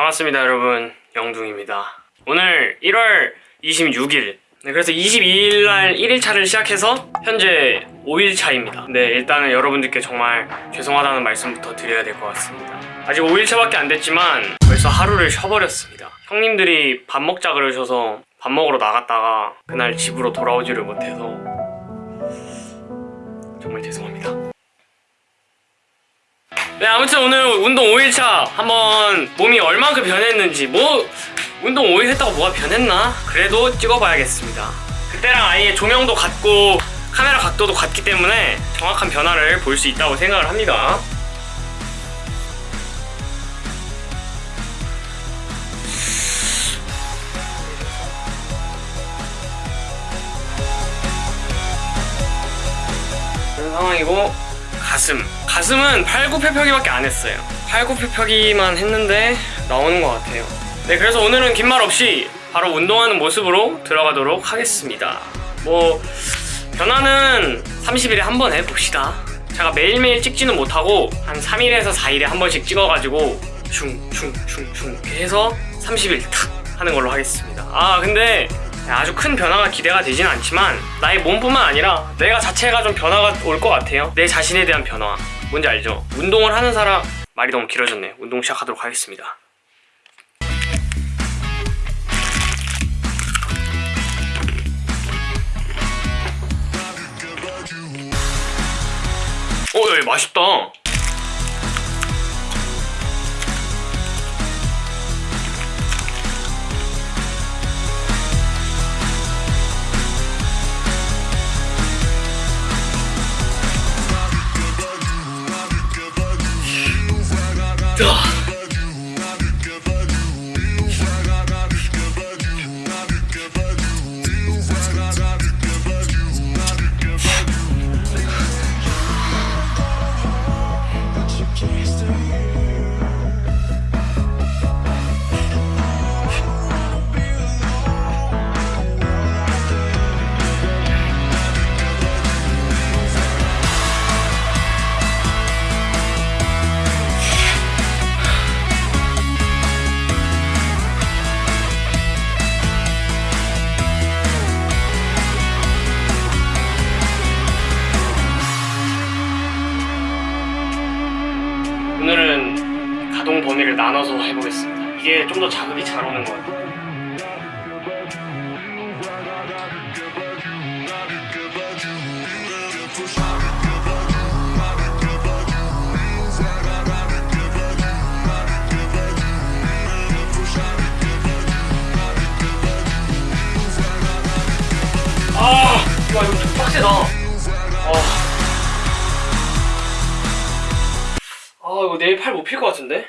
반갑습니다 여러분. 영둥입니다. 오늘 1월 26일. 네, 그래서 22일 날 1일차를 시작해서 현재 5일차입니다. 네 일단은 여러분들께 정말 죄송하다는 말씀부터 드려야 될 것 같습니다. 아직 5일차밖에 안 됐지만 벌써 하루를 쉬어버렸습니다. 형님들이 밥 먹자 그러셔서 밥 먹으러 나갔다가 그날 집으로 돌아오지를 못해서 정말 죄송합니다 네 아무튼 오늘 운동 5일차 한번 몸이 얼만큼 변했는지 뭐 운동 5일 했다고 뭐가 변했나? 그래도 찍어봐야겠습니다. 그때랑 아예 조명도 같고 카메라 각도도 같기 때문에 정확한 변화를 볼 수 있다고 생각을 합니다. 그런 상황이고 가슴. 가슴은 팔굽혀펴기밖에 안 했어요. 팔굽혀펴기만 했는데 나오는 것 같아요. 네 그래서 오늘은 긴 말 없이 바로 운동하는 모습으로 들어가도록 하겠습니다. 뭐 변화는 30일에 한 번 해봅시다. 제가 매일매일 찍지는 못하고 한 3일에서 4일에 한 번씩 찍어가지고 이렇게 해서 30일 탁 하는 걸로 하겠습니다. 아 근데 아주 큰 변화가 기대가 되진 않지만 나의 몸뿐만 아니라 내가 자체가 좀 변화가 올 것 같아요 내 자신에 대한 변화 뭔지 알죠? 운동을 하는 사람 말이 너무 길어졌네 운동 시작하도록 하겠습니다 어, 야, 맛있다. 나눠서 해보겠습니다. 이게 좀 더 자극이 잘 오는 것 같아요. 아, 와 이거 좀 빡세다. 아. 아 이거 내일 팔 못 필 것 같은데?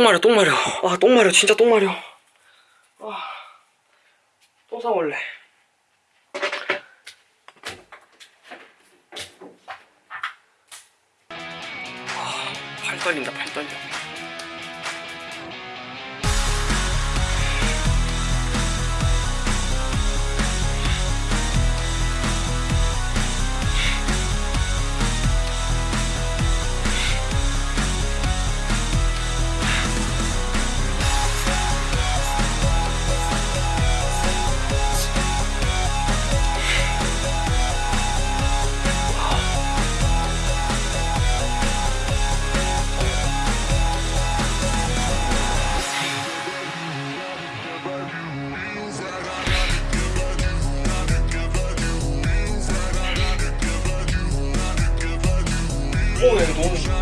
똥 마려 똥 마려. 아 똥 마려 진짜 똥 마려. 아, 똥 싸올래. 아, 팔 떨린다 팔 떨려 后面多猛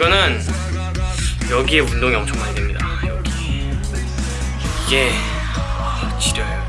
이거는 여기에 운동이 엄청 많이 됩니다. 여기 이게 아, 지려요.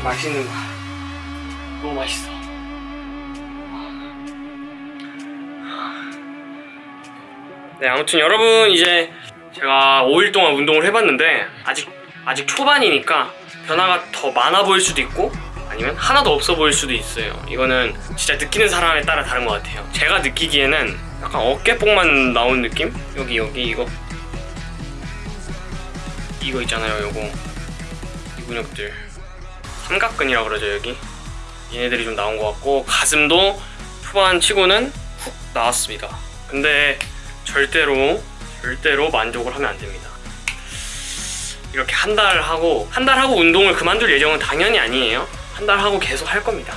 맛있는 거야 너무 맛있어. 네 아무튼 여러분 이제 제가 5일 동안 운동을 해봤는데 아직 아직 초반이니까 변화가 더 많아 보일 수도 있고 아니면 하나도 없어 보일 수도 있어요. 이거는 진짜 느끼는 사람에 따라 다른 것 같아요. 제가 느끼기에는 약간 어깨뽕만 나온 느낌? 여기 여기 이거. 이거 있잖아요 요거. 이 근육들 삼각근이라 그러죠 여기. 얘네들이 좀 나온 것 같고 가슴도 초반 치고는 훅 나왔습니다. 근데 절대로 절대로 만족을 하면 안 됩니다. 이렇게 한 달 하고 한 달 하고 운동을 그만둘 예정은 당연히 아니에요. 한 달 하고 계속 할 겁니다.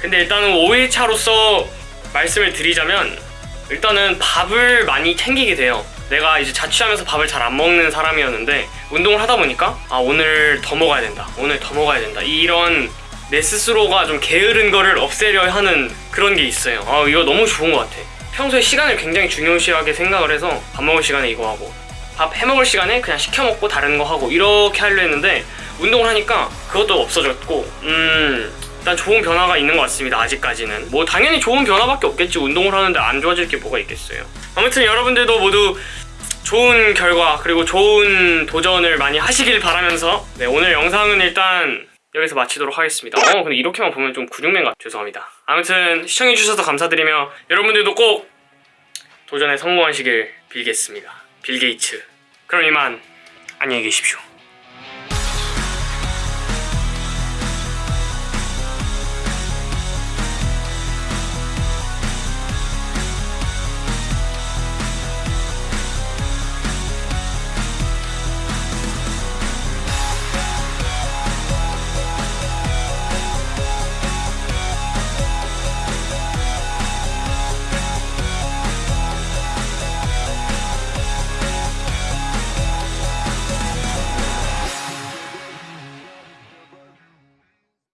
근데 일단은 5일차로서 말씀을 드리자면 일단은 밥을 많이 챙기게 돼요. 내가 이제 자취하면서 밥을 잘 안 먹는 사람이었는데 운동을 하다 보니까 아 오늘 더 먹어야 된다. 오늘 더 먹어야 된다. 이런 내 스스로가 좀 게으른 거를 없애려 하는 그런 게 있어요. 아 이거 너무 좋은 것 같아. 평소에 시간을 굉장히 중요시하게 생각을 해서 밥 먹을 시간에 이거 하고 밥 해먹을 시간에 그냥 시켜 먹고 다른 거 하고 이렇게 하려 했는데 운동을 하니까 그것도 없어졌고 음 일단 좋은 변화가 있는 것 같습니다 아직까지는. 뭐 당연히 좋은 변화밖에 없겠지. 운동을 하는데 안 좋아질 게 뭐가 있겠어요. 아무튼 여러분들도 모두 좋은 결과 그리고 좋은 도전을 많이 하시길 바라면서 네 오늘 영상은 일단 여기서 마치도록 하겠습니다. 어 근데 이렇게만 보면 좀 근육맨 같아 죄송합니다. 아무튼 시청해주셔서 감사드리며 여러분들도 꼭 도전에 성공하시길 빌겠습니다. 빌 게이츠. 그럼 이만 안녕히 계십시오